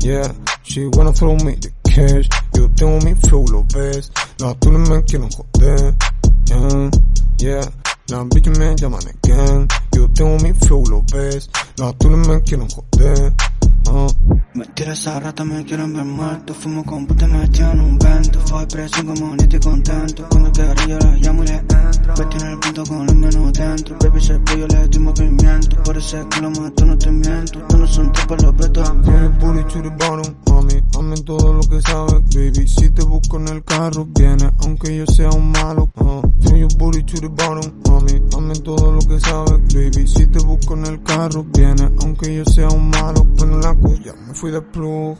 Yeah, she wanna throw me the cash. Yo tengo mi flow, lo ves. No, tú no me quieres joder. Mm, yeah, yeah. Las bitches me llaman again. Yo tengo mi flow, lo ves. No, tú no me quieres joder. Me tira esa rata, me quieren ver muerto. Fumo con puta, me en un vento. Fue presión como ni estoy contento. Cuando quedaré yo la llamo y le entro. Vete en el punto con el menos dentro. Baby, se yo le doy movimiento. Por ese culo mato, no te miento. Tú no son tipos, los booty to the bottom, mami. Mami todo lo que sabes, baby. Si te busco en el carro, viene. Aunque yo sea un malo uh. From your booty the bottom, mami. Mami todo lo que sabes, baby. Si te busco en el carro, viene. Aunque yo sea un malo la ya me fui de plug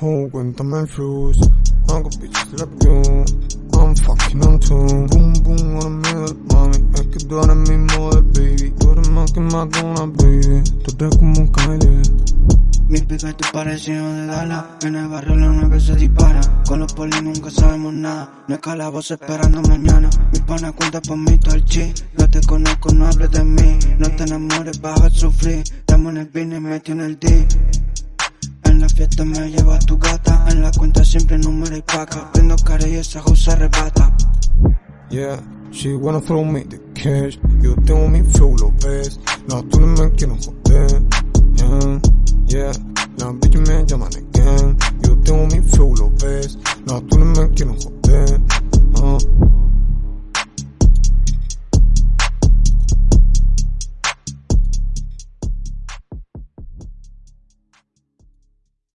Oh, cuéntame el flush I got bitches like I'm fucking on tune. Boom, boom, on a middle, mami. Es que tú eres mi model, baby Tú eres más que más que una baby. Tú eres como un Kylie mi pica te parecido de Dala En el barrio la nueve se dispara. Con los polis nunca sabemos nada. No es voz esperando mañana. Mi pana cuenta por mí todo el chi No te conozco, no hables de mí. No te enamores, vas a sufrir. Estamos en el business, metí en el D. En la fiesta me lleva a tu gata. En la cuenta siempre número y paca Prendo cara y esa se arrebata Yeah, she wanna throw me the cash. You tengo mi flow, ves. No, tú no me quieres joder. Yeah, yeah. Las bitches me llaman de gang. Yo tengo mi flow, ves. No, tú no me quieres joder. Uh.